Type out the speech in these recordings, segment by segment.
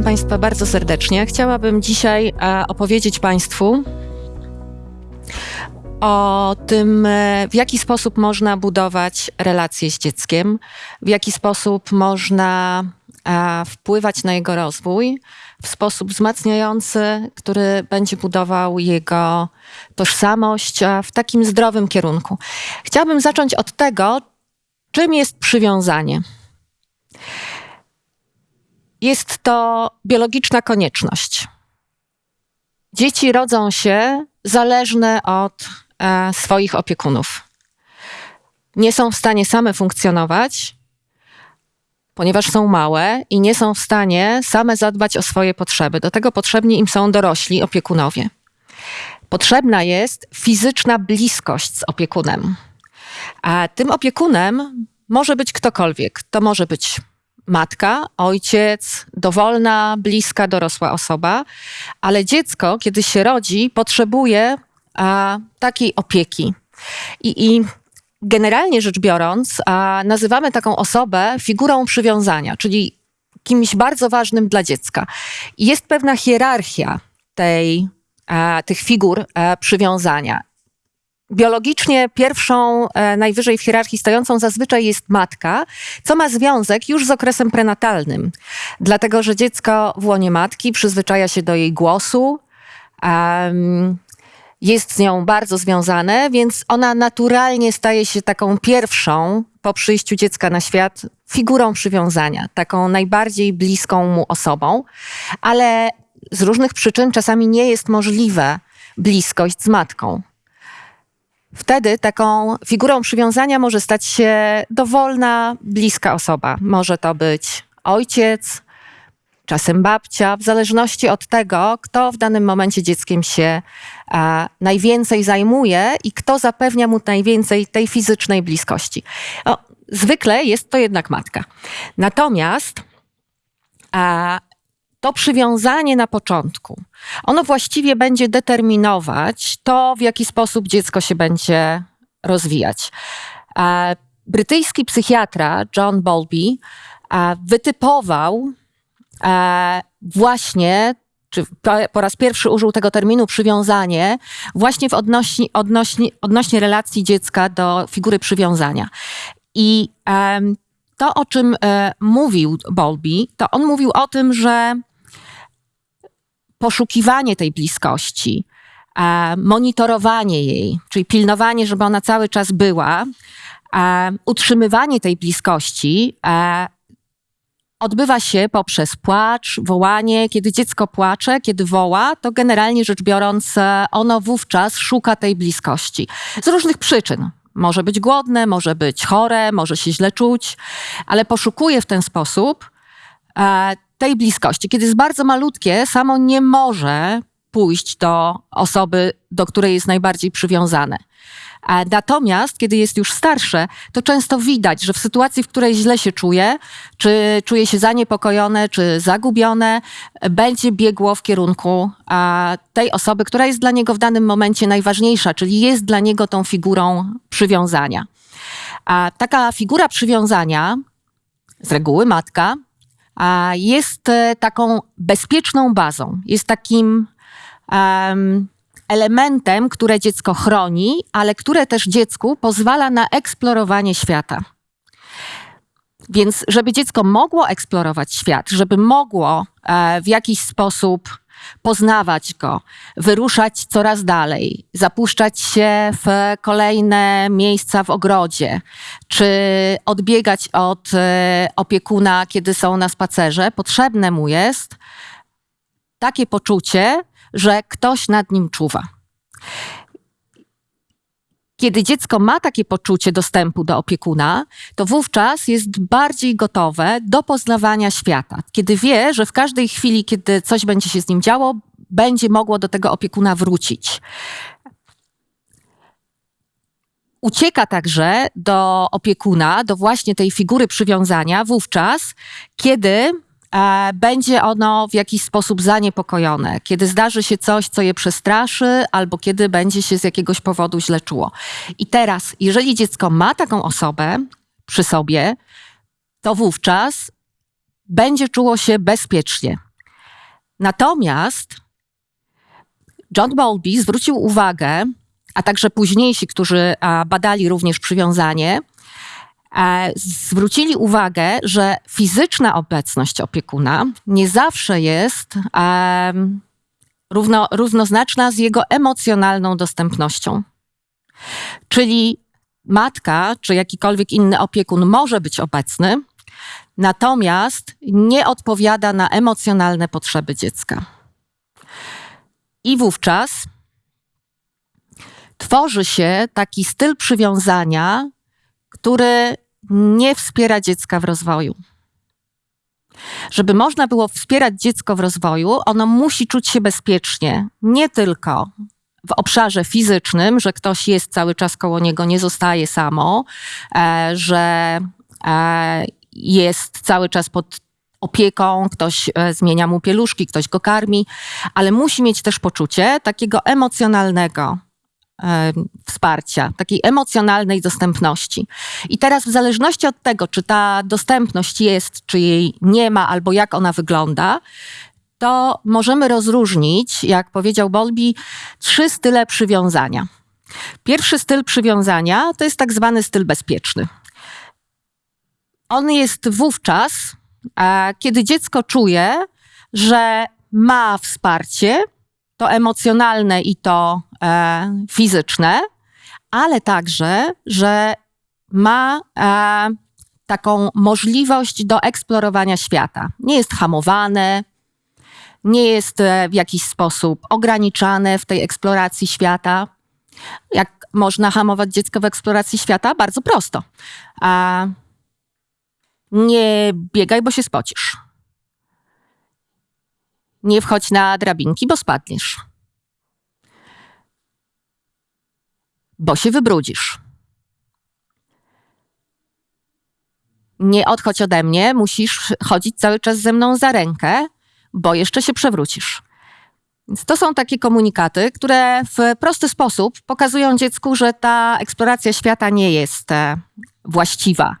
Witam Państwa bardzo serdecznie. Chciałabym dzisiaj e, opowiedzieć Państwu o tym, e, w jaki sposób można budować relacje z dzieckiem, w jaki sposób można e, wpływać na jego rozwój w sposób wzmacniający, który będzie budował jego tożsamość w takim zdrowym kierunku. Chciałabym zacząć od tego, czym jest przywiązanie. Jest to biologiczna konieczność. Dzieci rodzą się zależne od e, swoich opiekunów. Nie są w stanie same funkcjonować, ponieważ są małe i nie są w stanie same zadbać o swoje potrzeby. Do tego potrzebni im są dorośli opiekunowie. Potrzebna jest fizyczna bliskość z opiekunem. A tym opiekunem może być ktokolwiek. To może być matka, ojciec, dowolna, bliska, dorosła osoba, ale dziecko, kiedy się rodzi, potrzebuje a, takiej opieki. I, I, generalnie rzecz biorąc, a, nazywamy taką osobę figurą przywiązania, czyli kimś bardzo ważnym dla dziecka. I jest pewna hierarchia tej, tych figur przywiązania. Biologicznie pierwszą, e, najwyżej w hierarchii stojącą zazwyczaj jest matka, co ma związek już z okresem prenatalnym. Dlatego, że dziecko w łonie matki przyzwyczaja się do jej głosu, jest z nią bardzo związane, więc ona naturalnie staje się taką pierwszą po przyjściu dziecka na świat figurą przywiązania, taką najbardziej bliską mu osobą, ale z różnych przyczyn czasami nie jest możliwe bliskość z matką. Wtedy taką figurą przywiązania może stać się dowolna, bliska osoba. Może to być ojciec, czasem babcia, w zależności od tego, kto w danym momencie dzieckiem się a, najwięcej zajmuje i kto zapewnia mu najwięcej tej fizycznej bliskości. O, zwykle jest to jednak matka. Natomiast a, to przywiązanie na początku, ono właściwie będzie determinować to, w jaki sposób dziecko się będzie rozwijać. Brytyjski psychiatra John Bowlby wytypował właśnie czy po raz pierwszy użył tego terminu przywiązanie właśnie w odnośni, odnośni, odnośnie relacji dziecka do figury przywiązania. I to, o czym e, mówił Bowlby, to on mówił o tym, że poszukiwanie tej bliskości, monitorowanie jej, czyli pilnowanie, żeby ona cały czas była, utrzymywanie tej bliskości odbywa się poprzez płacz, wołanie. Kiedy dziecko płacze, kiedy woła, to generalnie rzecz biorąc, e, ono wówczas szuka tej bliskości. Z różnych przyczyn. Może być głodne, może być chore, może się źle czuć, ale poszukuje w ten sposób e, tej bliskości. Kiedy jest bardzo malutkie, samo nie może pójść do osoby, do której jest najbardziej przywiązane. Natomiast, kiedy jest już starsze, to często widać, że w sytuacji, w której źle się czuje, czy czuje się zaniepokojone, czy zagubione, będzie biegło w kierunku tej osoby, która jest dla niego w danym momencie najważniejsza, czyli jest dla niego tą figurą przywiązania. A taka figura przywiązania, z reguły matka, jest e, taką bezpieczną bazą, jest takim um, elementem, które dziecko chroni, ale które też dziecku pozwala na eksplorowanie świata. Więc, żeby dziecko mogło eksplorować świat, żeby mogło e, w jakiś sposób poznawać go, wyruszać coraz dalej, zapuszczać się w kolejne miejsca w ogrodzie, czy odbiegać od e, opiekuna, kiedy są na spacerze, potrzebne mu jest takie poczucie, że ktoś nad nim czuwa. Kiedy dziecko ma takie poczucie dostępu do opiekuna, to wówczas jest bardziej gotowe do poznawania świata. Kiedy wie, że w każdej chwili, kiedy coś będzie się z nim działo, będzie mogło do tego opiekuna wrócić. Ucieka także do opiekuna, do właśnie tej figury przywiązania, wówczas, kiedy będzie ono w jakiś sposób zaniepokojone, kiedy zdarzy się coś, co je przestraszy, albo kiedy będzie się z jakiegoś powodu źle czuło. I teraz, jeżeli dziecko ma taką osobę przy sobie, to wówczas będzie czuło się bezpiecznie. Natomiast John Bowlby zwrócił uwagę, a także późniejsi, którzy badali również przywiązanie, e, zwrócili uwagę, że fizyczna obecność opiekuna nie zawsze jest równo, równoznaczna z jego emocjonalną dostępnością. Czyli matka czy jakikolwiek inny opiekun może być obecny, natomiast nie odpowiada na emocjonalne potrzeby dziecka. I wówczas tworzy się taki styl przywiązania, który nie wspiera dziecka w rozwoju. Żeby można było wspierać dziecko w rozwoju, ono musi czuć się bezpiecznie, nie tylko w obszarze fizycznym, że ktoś jest cały czas koło niego, nie zostaje samo, e, że e, jest cały czas pod opieką, ktoś e, zmienia mu pieluszki, ktoś go karmi, ale musi mieć też poczucie takiego emocjonalnego wsparcia, takiej emocjonalnej dostępności. I teraz, w zależności od tego, czy ta dostępność jest, czy jej nie ma, albo jak ona wygląda, to możemy rozróżnić, jak powiedział Bolby, trzy style przywiązania. Pierwszy styl przywiązania to jest tak zwany styl bezpieczny. On jest wówczas, kiedy dziecko czuje, że ma wsparcie, to emocjonalne i to e, fizyczne, ale także, że ma e, taką możliwość do eksplorowania świata. Nie jest hamowane, nie jest e, w jakiś sposób ograniczane w tej eksploracji świata. Jak można hamować dziecko w eksploracji świata? Bardzo prosto. A nie biegaj, bo się spocisz. Nie wchodź na drabinki, bo spadniesz. Bo się wybrudzisz. Nie odchodź ode mnie, musisz chodzić cały czas ze mną za rękę, bo jeszcze się przewrócisz. Więc to są takie komunikaty, które w prosty sposób pokazują dziecku, że ta eksploracja świata nie jest e, właściwa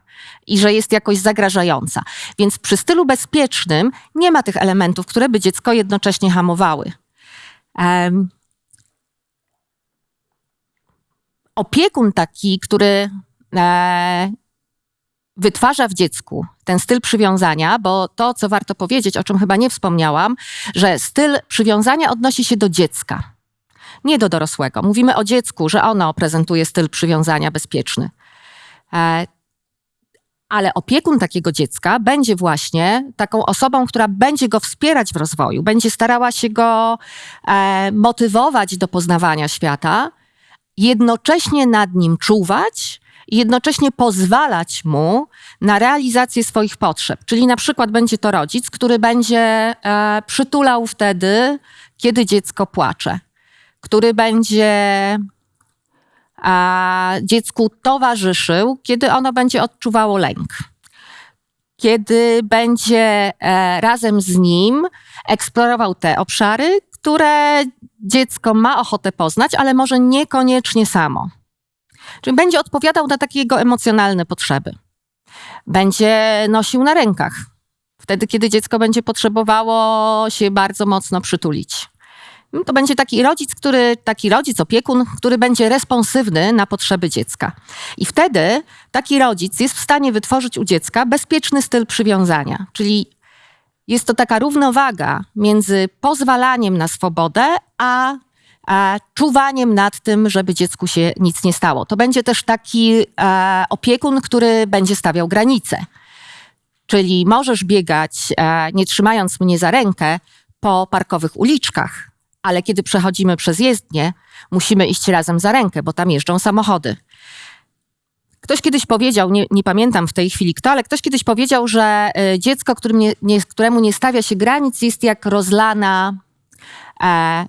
i że jest jakoś zagrażająca. Więc przy stylu bezpiecznym nie ma tych elementów, które by dziecko jednocześnie hamowały. Um, opiekun taki, który e, wytwarza w dziecku ten styl przywiązania, bo to, co warto powiedzieć, o czym chyba nie wspomniałam, że styl przywiązania odnosi się do dziecka, nie do dorosłego. Mówimy o dziecku, że ono prezentuje styl przywiązania bezpieczny. E, ale opiekun takiego dziecka będzie właśnie taką osobą, która będzie go wspierać w rozwoju, będzie starała się go e, motywować do poznawania świata, jednocześnie nad nim czuwać jednocześnie pozwalać mu na realizację swoich potrzeb. Czyli na przykład będzie to rodzic, który będzie e, przytulał wtedy, kiedy dziecko płacze, który będzie dziecku towarzyszył, kiedy ono będzie odczuwało lęk. Kiedy będzie e, razem z nim eksplorował te obszary, które dziecko ma ochotę poznać, ale może niekoniecznie samo. Czyli będzie odpowiadał na takie jego emocjonalne potrzeby. Będzie nosił na rękach, wtedy kiedy dziecko będzie potrzebowało się bardzo mocno przytulić. To będzie taki rodzic, który, taki rodzic, opiekun, który będzie responsywny na potrzeby dziecka. I wtedy taki rodzic jest w stanie wytworzyć u dziecka bezpieczny styl przywiązania, czyli jest to taka równowaga między pozwalaniem na swobodę, a, a czuwaniem nad tym, żeby dziecku się nic nie stało. To będzie też taki a, opiekun, który będzie stawiał granice. Czyli możesz biegać, a, nie trzymając mnie za rękę, po parkowych uliczkach, ale kiedy przechodzimy przez jezdnię, musimy iść razem za rękę, bo tam jeżdżą samochody. Ktoś kiedyś powiedział, nie, nie, pamiętam w tej chwili kto, ale ktoś kiedyś powiedział, że y, dziecko, którym nie, nie, któremu nie stawia się granic, jest jak rozlana e,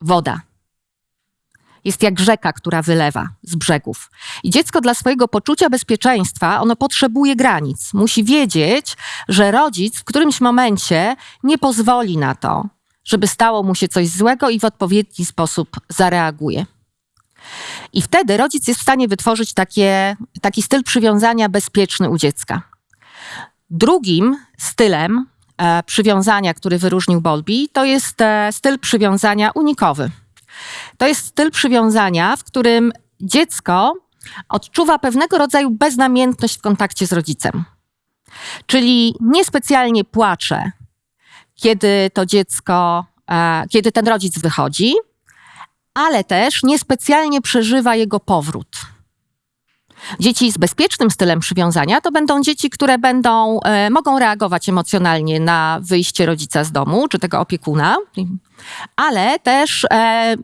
woda. Jest jak rzeka, która wylewa z brzegów. I dziecko dla swojego poczucia bezpieczeństwa, ono potrzebuje granic. Musi wiedzieć, że rodzic w którymś momencie nie pozwoli na to, żeby stało mu się coś złego i w odpowiedni sposób zareaguje. I wtedy rodzic jest w stanie wytworzyć takie, taki styl przywiązania bezpieczny u dziecka. Drugim stylem e, przywiązania, który wyróżnił Bowlby, to jest e, styl przywiązania unikowy. To jest styl przywiązania, w którym dziecko odczuwa pewnego rodzaju beznamiętność w kontakcie z rodzicem. Czyli niespecjalnie płacze, kiedy to dziecko, e, kiedy ten rodzic wychodzi, ale też niespecjalnie przeżywa jego powrót. Dzieci z bezpiecznym stylem przywiązania to będą dzieci, które będą, e, mogą reagować emocjonalnie na wyjście rodzica z domu czy tego opiekuna, ale też e,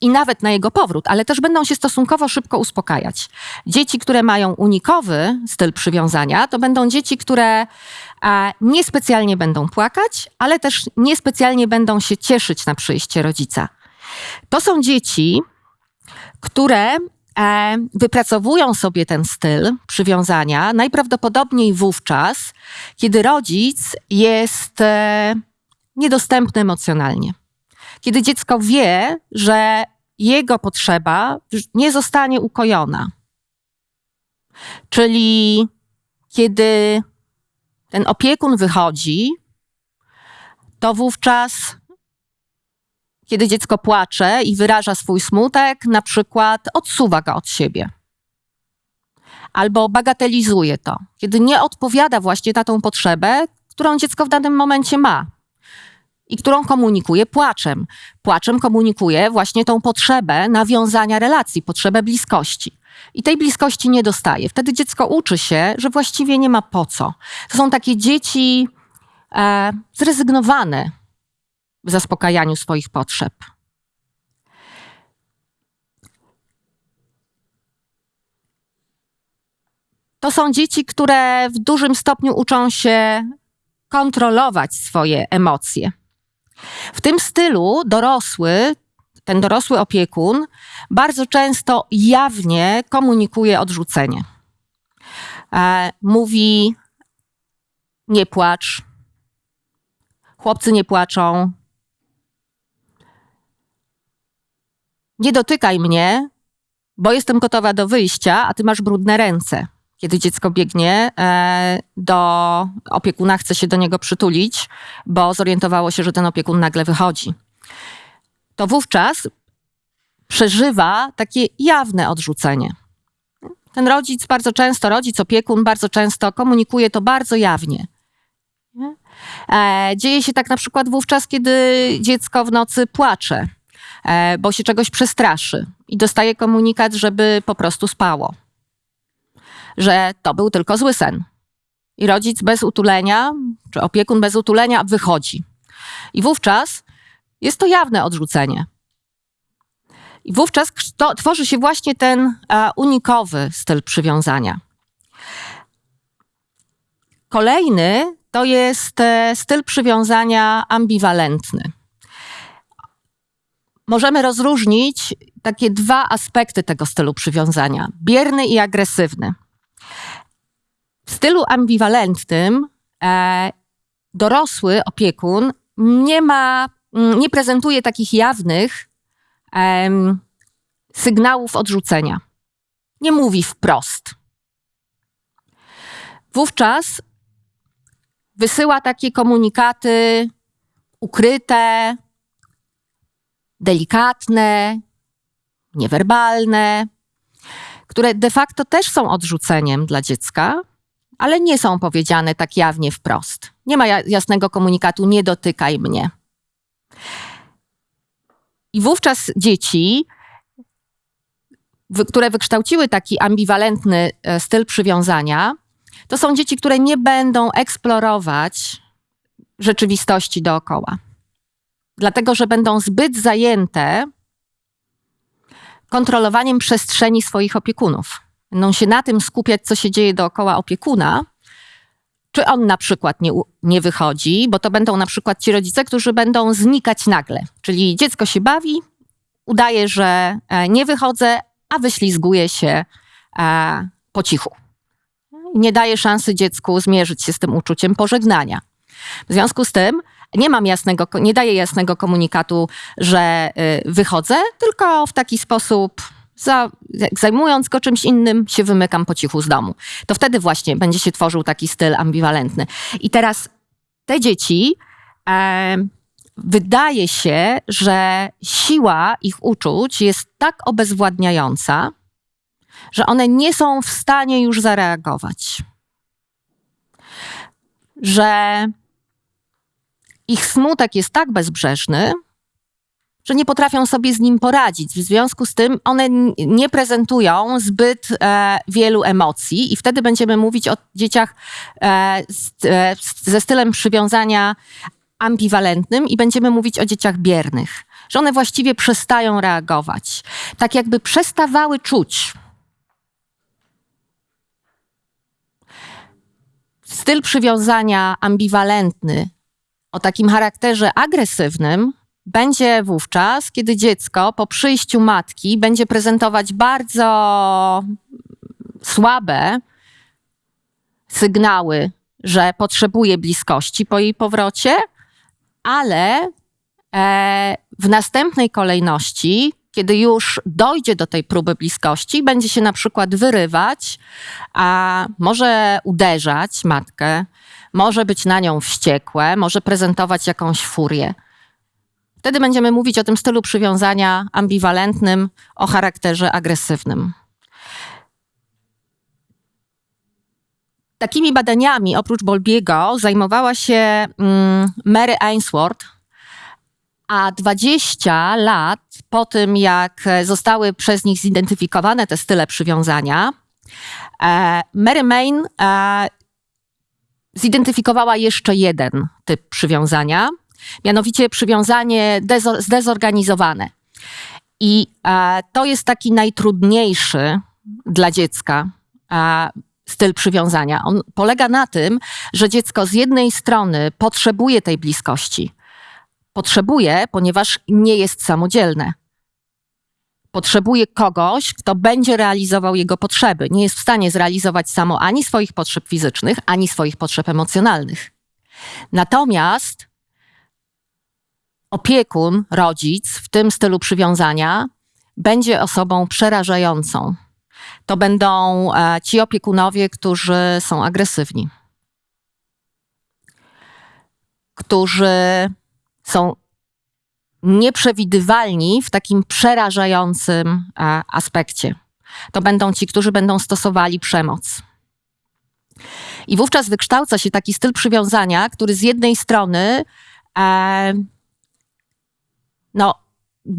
i nawet na jego powrót, ale też będą się stosunkowo szybko uspokajać. Dzieci, które mają unikowy styl przywiązania, to będą dzieci, które e, niespecjalnie będą płakać, ale też niespecjalnie będą się cieszyć na przyjście rodzica. To są dzieci, które e, wypracowują sobie ten styl przywiązania najprawdopodobniej wówczas, kiedy rodzic jest e, niedostępny emocjonalnie. Kiedy dziecko wie, że jego potrzeba nie zostanie ukojona. Czyli kiedy ten opiekun wychodzi, to wówczas kiedy dziecko płacze i wyraża swój smutek, na przykład odsuwa go od siebie. Albo bagatelizuje to, kiedy nie odpowiada właśnie na tą potrzebę, którą dziecko w danym momencie ma i którą komunikuje płaczem. Płaczem komunikuje właśnie tą potrzebę nawiązania relacji, potrzebę bliskości. I tej bliskości nie dostaje. Wtedy dziecko uczy się, że właściwie nie ma po co. To są takie dzieci e, zrezygnowane w zaspokajaniu swoich potrzeb. To są dzieci, które w dużym stopniu uczą się kontrolować swoje emocje. W tym stylu dorosły, ten dorosły opiekun bardzo często jawnie komunikuje odrzucenie. E, mówi: Nie płacz, chłopcy nie płaczą, nie dotykaj mnie, bo jestem gotowa do wyjścia, a ty masz brudne ręce. Kiedy dziecko biegnie e, do opiekuna, chce się do niego przytulić, bo zorientowało się, że ten opiekun nagle wychodzi. To wówczas przeżywa takie jawne odrzucenie. Ten rodzic bardzo często, rodzic, opiekun bardzo często komunikuje to bardzo jawnie. E, dzieje się tak na przykład wówczas, kiedy dziecko w nocy płacze bo się czegoś przestraszy i dostaje komunikat, żeby po prostu spało. Że to był tylko zły sen. I rodzic bez utulenia, czy opiekun bez utulenia wychodzi. I wówczas jest to jawne odrzucenie. I wówczas to, tworzy się właśnie ten e, unikowy styl przywiązania. Kolejny to jest e, styl przywiązania ambiwalentny możemy rozróżnić takie dwa aspekty tego stylu przywiązania: bierny i agresywny. W stylu ambiwalentnym e, dorosły opiekun nie ma, nie prezentuje takich jawnych e, sygnałów odrzucenia. Nie mówi wprost. Wówczas wysyła takie komunikaty ukryte, delikatne, niewerbalne, które de facto też są odrzuceniem dla dziecka, ale nie są powiedziane tak jawnie wprost. Nie ma jasnego komunikatu, nie dotykaj mnie. I wówczas dzieci, które wykształciły taki ambiwalentny e, styl przywiązania, to są dzieci, które nie będą eksplorować rzeczywistości dookoła dlatego że będą zbyt zajęte kontrolowaniem przestrzeni swoich opiekunów. Będą się na tym skupiać, co się dzieje dookoła opiekuna, czy on na przykład nie, nie wychodzi, bo to będą na przykład ci rodzice, którzy będą znikać nagle. Czyli dziecko się bawi, udaje, że e, nie wychodzę, a wyślizguje się e, po cichu. Nie daje szansy dziecku zmierzyć się z tym uczuciem pożegnania. W związku z tym nie mam jasnego, nie daję jasnego komunikatu, że y, wychodzę, tylko w taki sposób za, zajmując go czymś innym, się wymykam po cichu z domu. To wtedy właśnie będzie się tworzył taki styl ambiwalentny. I teraz te dzieci e, wydaje się, że siła ich uczuć jest tak obezwładniająca, że one nie są w stanie już zareagować. Że ich smutek jest tak bezbrzeżny, że nie potrafią sobie z nim poradzić. W związku z tym one nie prezentują zbyt e, wielu emocji, i wtedy będziemy mówić o dzieciach e, z, e, ze stylem przywiązania ambiwalentnym i będziemy mówić o dzieciach biernych, że one właściwie przestają reagować, tak jakby przestawały czuć. Styl przywiązania ambiwalentny o takim charakterze agresywnym będzie wówczas, kiedy dziecko po przyjściu matki będzie prezentować bardzo słabe sygnały, że potrzebuje bliskości po jej powrocie, ale e, w następnej kolejności, kiedy już dojdzie do tej próby bliskości, będzie się na przykład wyrywać, a może uderzać matkę, może być na nią wściekłe, może prezentować jakąś furię. Wtedy będziemy mówić o tym stylu przywiązania ambiwalentnym, o charakterze agresywnym. Takimi badaniami, oprócz Bolbiego, zajmowała się mm, Mary Ainsworth, a 20 lat po tym, jak zostały przez nich zidentyfikowane te style przywiązania, e, Mary Main e, zidentyfikowała jeszcze jeden typ przywiązania, mianowicie przywiązanie zdezorganizowane. I e, to jest taki najtrudniejszy dla dziecka styl przywiązania. On polega na tym, że dziecko z jednej strony potrzebuje tej bliskości. Potrzebuje, ponieważ nie jest samodzielne. Potrzebuje kogoś, kto będzie realizował jego potrzeby. Nie jest w stanie zrealizować samo ani swoich potrzeb fizycznych, ani swoich potrzeb emocjonalnych. Natomiast opiekun, rodzic w tym stylu przywiązania będzie osobą przerażającą to będą e, ci opiekunowie, którzy są agresywni, którzy są nieprzewidywalni w takim przerażającym e, aspekcie. To będą ci, którzy będą stosowali przemoc. I wówczas wykształca się taki styl przywiązania, który z jednej strony e, no,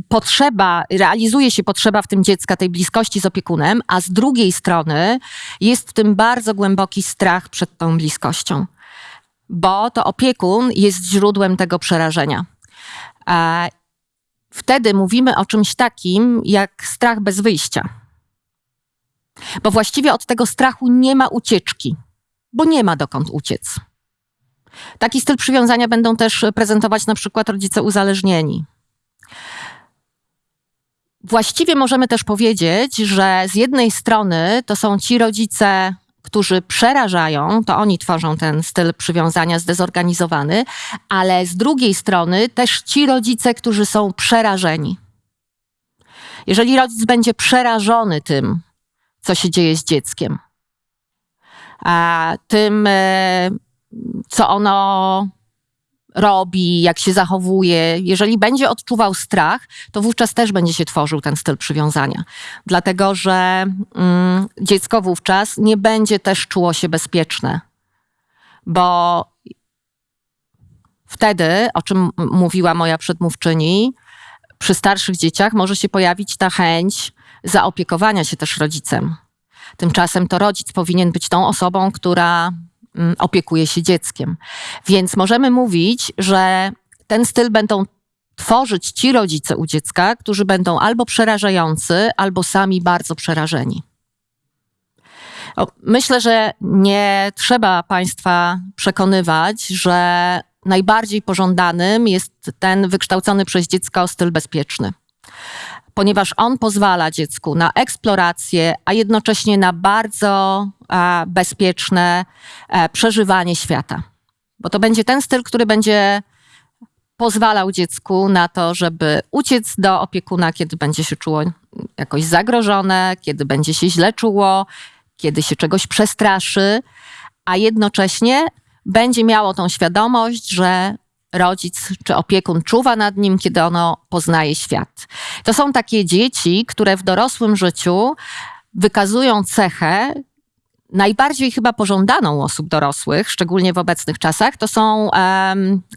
potrzeba, realizuje się potrzeba w tym dziecka tej bliskości z opiekunem, a z drugiej strony jest w tym bardzo głęboki strach przed tą bliskością, bo to opiekun jest źródłem tego przerażenia. Wtedy mówimy o czymś takim jak strach bez wyjścia. Bo właściwie od tego strachu nie ma ucieczki, bo nie ma dokąd uciec. Taki styl przywiązania będą też prezentować na przykład rodzice uzależnieni Właściwie możemy też powiedzieć, że z jednej strony to są ci rodzice, którzy przerażają, to oni tworzą ten styl przywiązania zdezorganizowany, ale z drugiej strony też ci rodzice, którzy są przerażeni. Jeżeli rodzic będzie przerażony tym, co się dzieje z dzieckiem, a tym, e, co ono robi, jak się zachowuje, jeżeli będzie odczuwał strach, to wówczas też będzie się tworzył ten styl przywiązania. Dlatego, że mm, dziecko wówczas nie będzie też czuło się bezpieczne, bo wtedy, o czym mówiła moja przedmówczyni, przy starszych dzieciach może się pojawić ta chęć zaopiekowania się też rodzicem. Tymczasem to rodzic powinien być tą osobą, która opiekuje się dzieckiem. Więc możemy mówić, że ten styl będą tworzyć ci rodzice u dziecka, którzy będą albo przerażający, albo sami bardzo przerażeni. Myślę, że nie trzeba Państwa przekonywać, że najbardziej pożądanym jest ten wykształcony przez dziecko styl bezpieczny ponieważ on pozwala dziecku na eksplorację, a jednocześnie na bardzo e, bezpieczne e, przeżywanie świata. Bo to będzie ten styl, który będzie pozwalał dziecku na to, żeby uciec do opiekuna, kiedy będzie się czuło jakoś zagrożone, kiedy będzie się źle czuło, kiedy się czegoś przestraszy, a jednocześnie będzie miało tą świadomość, że rodzic czy opiekun czuwa nad nim, kiedy ono poznaje świat. To są takie dzieci, które w dorosłym życiu wykazują cechę, najbardziej chyba pożądaną osób dorosłych, szczególnie w obecnych czasach, to są,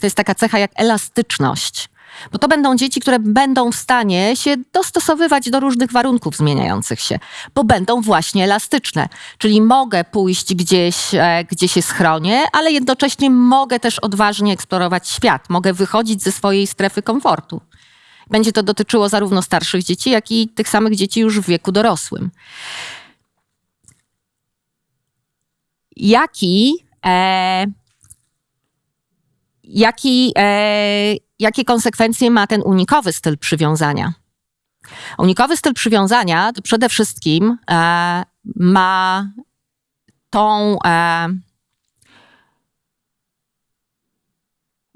to jest taka cecha jak elastyczność. Bo to będą dzieci, które będą w stanie się dostosowywać do różnych warunków zmieniających się, bo będą właśnie elastyczne. Czyli mogę pójść gdzieś, e, gdzie się schronię, ale jednocześnie mogę też odważnie eksplorować świat. Mogę wychodzić ze swojej strefy komfortu. Będzie to dotyczyło zarówno starszych dzieci, jak i tych samych dzieci już w wieku dorosłym. Jaki, e, jaki, e, konsekwencje ma ten unikowy styl przywiązania? Unikowy styl przywiązania przede wszystkim e, ma tą e,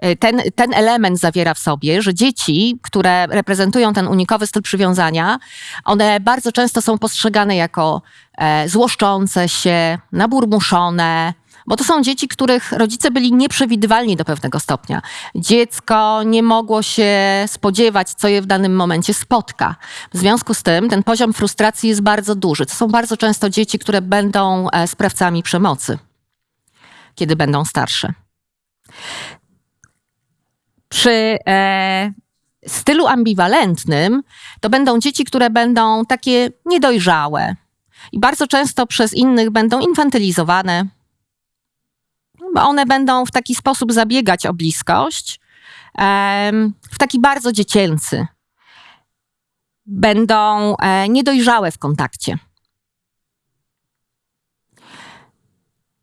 E, ten, ten element zawiera w sobie, że dzieci, które reprezentują ten unikowy styl przywiązania, one bardzo często są postrzegane jako e, złoszczące się, naburmuszone, bo to są dzieci, których rodzice byli nieprzewidywalni do pewnego stopnia. Dziecko nie mogło się spodziewać, co je w danym momencie spotka. W związku z tym ten poziom frustracji jest bardzo duży. To są bardzo często dzieci, które będą e, sprawcami przemocy, kiedy będą starsze. Przy e, stylu ambiwalentnym to będą dzieci, które będą takie niedojrzałe i bardzo często przez innych będą infantylizowane, one będą w taki sposób zabiegać o bliskość, e, w taki bardzo dziecięcy. Będą e, niedojrzałe w kontakcie.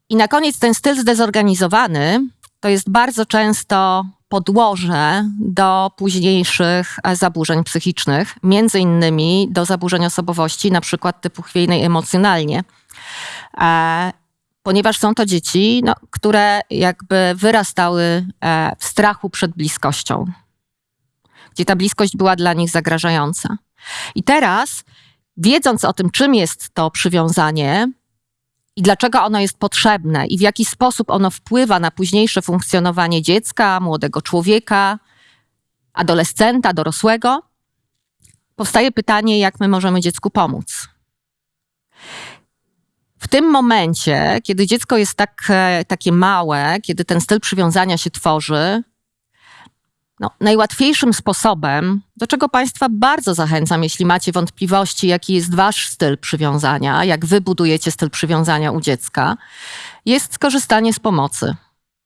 I na koniec ten styl zdezorganizowany to jest bardzo często podłoże do późniejszych e, zaburzeń psychicznych, między innymi do zaburzeń osobowości, na przykład typu chwiejnej emocjonalnie. Ponieważ są to dzieci, no, które jakby wyrastały e, w strachu przed bliskością, gdzie ta bliskość była dla nich zagrażająca. I teraz, wiedząc o tym, czym jest to przywiązanie, i dlaczego ono jest potrzebne i w jaki sposób ono wpływa na późniejsze funkcjonowanie dziecka, młodego człowieka, adolescenta, dorosłego, powstaje pytanie, jak my możemy dziecku pomóc. W tym momencie, kiedy dziecko jest tak, e, takie małe, kiedy ten styl przywiązania się tworzy, no, najłatwiejszym sposobem, do czego Państwa bardzo zachęcam, jeśli macie wątpliwości, jaki jest Wasz styl przywiązania, jak Wy budujecie styl przywiązania u dziecka, jest skorzystanie z pomocy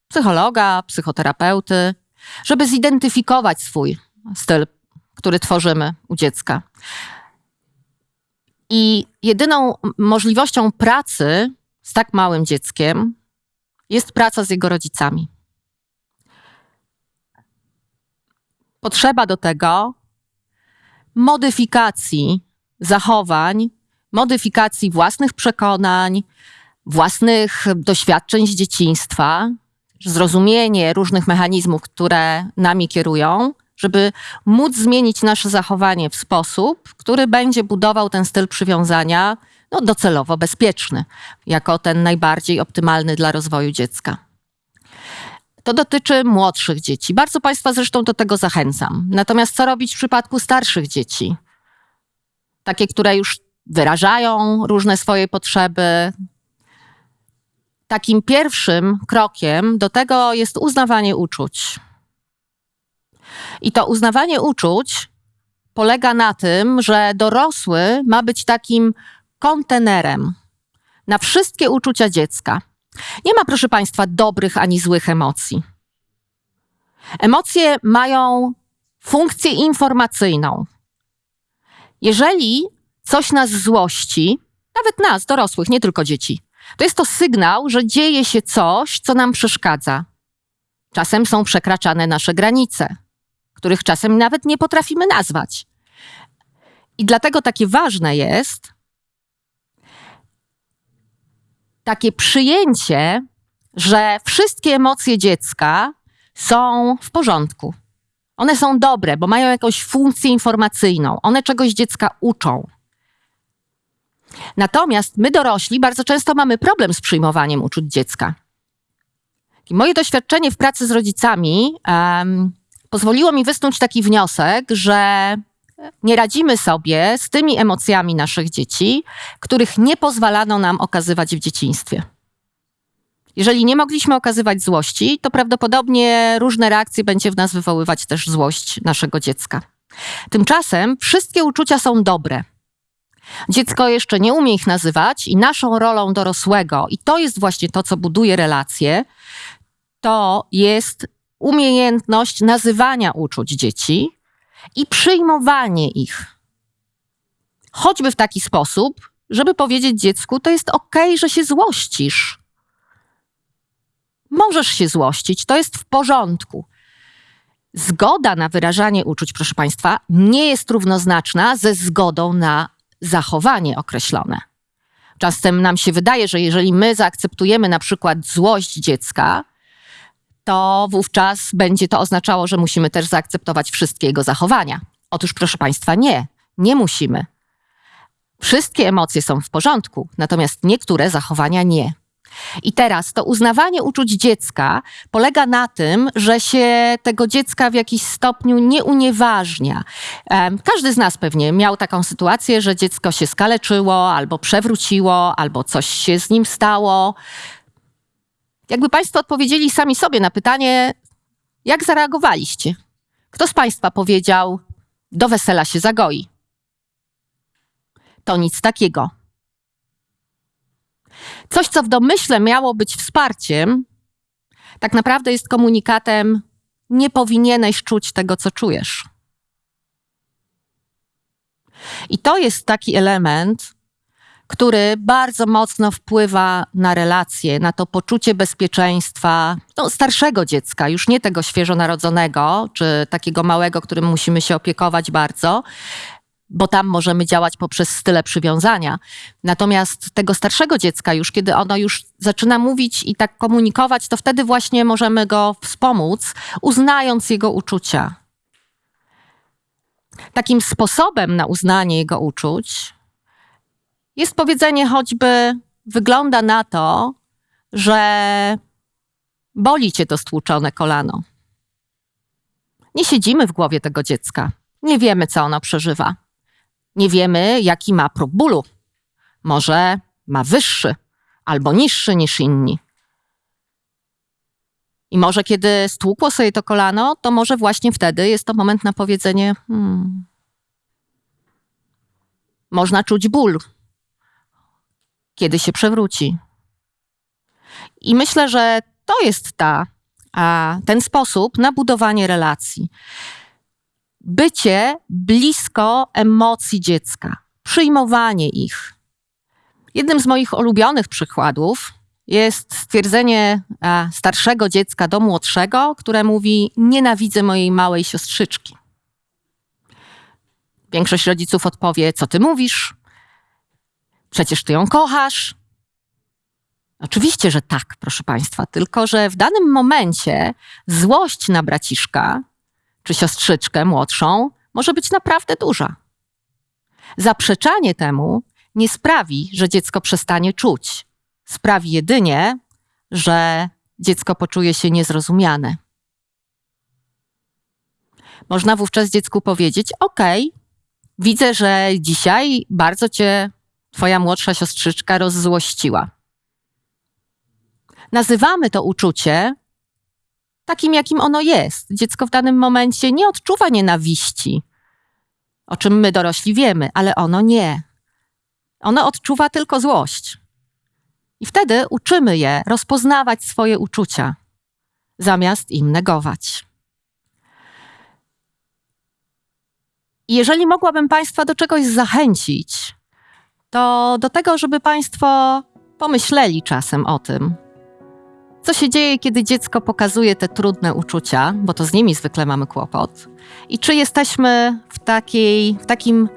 psychologa, psychoterapeuty, żeby zidentyfikować swój styl, który tworzymy u dziecka. I jedyną możliwością pracy z tak małym dzieckiem jest praca z jego rodzicami. potrzeba do tego modyfikacji zachowań, modyfikacji własnych przekonań, własnych doświadczeń z dzieciństwa, zrozumienie różnych mechanizmów, które nami kierują, żeby móc zmienić nasze zachowanie w sposób, który będzie budował ten styl przywiązania no, docelowo bezpieczny, jako ten najbardziej optymalny dla rozwoju dziecka. To dotyczy młodszych dzieci. Bardzo Państwa zresztą do tego zachęcam. Natomiast co robić w przypadku starszych dzieci? Takie, które już wyrażają różne swoje potrzeby. Takim pierwszym krokiem do tego jest uznawanie uczuć. I to uznawanie uczuć polega na tym, że dorosły ma być takim kontenerem na wszystkie uczucia dziecka. Nie ma, proszę Państwa, dobrych ani złych emocji. Emocje mają funkcję informacyjną. Jeżeli coś nas złości, nawet nas, dorosłych, nie tylko dzieci, to jest to sygnał, że dzieje się coś, co nam przeszkadza. Czasem są przekraczane nasze granice, których czasem nawet nie potrafimy nazwać. I dlatego takie ważne jest, takie przyjęcie, że wszystkie emocje dziecka są w porządku. One są dobre, bo mają jakąś funkcję informacyjną. One czegoś dziecka uczą. Natomiast my dorośli bardzo często mamy problem z przyjmowaniem uczuć dziecka. I moje doświadczenie w pracy z rodzicami um, pozwoliło mi wysnuć taki wniosek, że nie radzimy sobie z tymi emocjami naszych dzieci, których nie pozwalano nam okazywać w dzieciństwie. Jeżeli nie mogliśmy okazywać złości, to prawdopodobnie różne reakcje będzie w nas wywoływać też złość naszego dziecka. Tymczasem wszystkie uczucia są dobre. Dziecko jeszcze nie umie ich nazywać, i naszą rolą dorosłego, i to jest właśnie to, co buduje relacje, to jest umiejętność nazywania uczuć dzieci i przyjmowanie ich. Choćby w taki sposób, żeby powiedzieć dziecku: To jest ok, że się złościsz. Możesz się złościć, to jest w porządku. Zgoda na wyrażanie uczuć, proszę Państwa, nie jest równoznaczna ze zgodą na zachowanie określone. Czasem nam się wydaje, że jeżeli my zaakceptujemy na przykład złość dziecka, to wówczas będzie to oznaczało, że musimy też zaakceptować wszystkie jego zachowania. Otóż, proszę Państwa, nie, nie musimy. Wszystkie emocje są w porządku, natomiast niektóre zachowania nie. I teraz to uznawanie uczuć dziecka polega na tym, że się tego dziecka w jakiś stopniu nie unieważnia. Każdy z nas pewnie miał taką sytuację, że dziecko się skaleczyło, albo przewróciło, albo coś się z nim stało. Jakby Państwo odpowiedzieli sami sobie na pytanie, jak zareagowaliście? Kto z Państwa powiedział, do wesela się zagoi? To nic takiego. Coś, co w domyśle miało być wsparciem, tak naprawdę jest komunikatem: nie powinieneś czuć tego, co czujesz. I to jest taki element, który bardzo mocno wpływa na relacje, na to poczucie bezpieczeństwa no, starszego dziecka, już nie tego świeżo narodzonego, czy takiego małego, którym musimy się opiekować bardzo, bo tam możemy działać poprzez style przywiązania. Natomiast tego starszego dziecka, już kiedy ono już zaczyna mówić i tak komunikować, to wtedy właśnie możemy go wspomóc, uznając jego uczucia. Takim sposobem na uznanie jego uczuć jest powiedzenie choćby: wygląda na to, że boli cię to stłuczone kolano. Nie siedzimy w głowie tego dziecka. Nie wiemy, co ono przeżywa. Nie wiemy, jaki ma próg bólu. Może ma wyższy albo niższy niż inni. I może kiedy stłukło sobie to kolano, to może właśnie wtedy jest to moment na powiedzenie: hmm. Można czuć ból, kiedy się przewróci. I myślę, że to jest ta, a, ten sposób na budowanie relacji bycie blisko emocji dziecka, przyjmowanie ich. Jednym z moich ulubionych przykładów jest stwierdzenie starszego dziecka do młodszego, które mówi: Nienawidzę mojej małej siostrzyczki. Większość rodziców odpowie: Co ty mówisz? Przecież ty ją kochasz. Oczywiście, że tak, proszę Państwa, tylko że w danym momencie złość na braciszka czy siostrzyczkę młodszą może być naprawdę duża. Zaprzeczanie temu nie sprawi, że dziecko przestanie czuć. Sprawi jedynie, że dziecko poczuje się niezrozumiane. Można wówczas dziecku powiedzieć: OK, widzę, że dzisiaj bardzo cię twoja młodsza siostrzyczka rozzłościła. Nazywamy to uczucie takim, jakim ono jest. Dziecko w danym momencie nie odczuwa nienawiści, o czym my dorośli wiemy, ale ono nie. Ono odczuwa tylko złość. I wtedy uczymy je rozpoznawać swoje uczucia, zamiast im negować. I jeżeli mogłabym Państwa do czegoś zachęcić, to do tego, żeby Państwo pomyśleli czasem o tym, co się dzieje, kiedy dziecko pokazuje te trudne uczucia, bo to z nimi zwykle mamy kłopot, i czy jesteśmy w, takiej, w takim,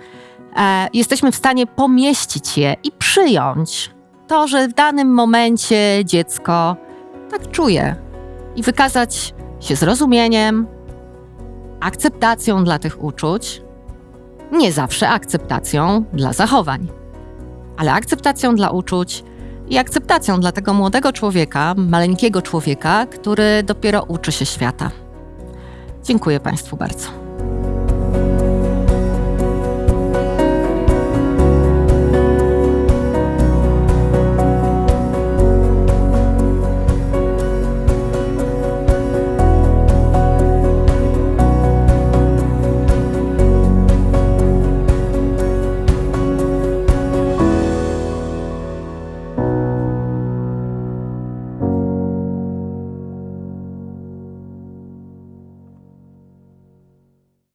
e, jesteśmy w stanie pomieścić je i przyjąć to, że w danym momencie dziecko tak czuje i wykazać się zrozumieniem, akceptacją dla tych uczuć, nie zawsze akceptacją dla zachowań, ale akceptacją dla uczuć i akceptacją dla tego młodego człowieka, maleńkiego człowieka, który dopiero uczy się świata. Dziękuję Państwu bardzo.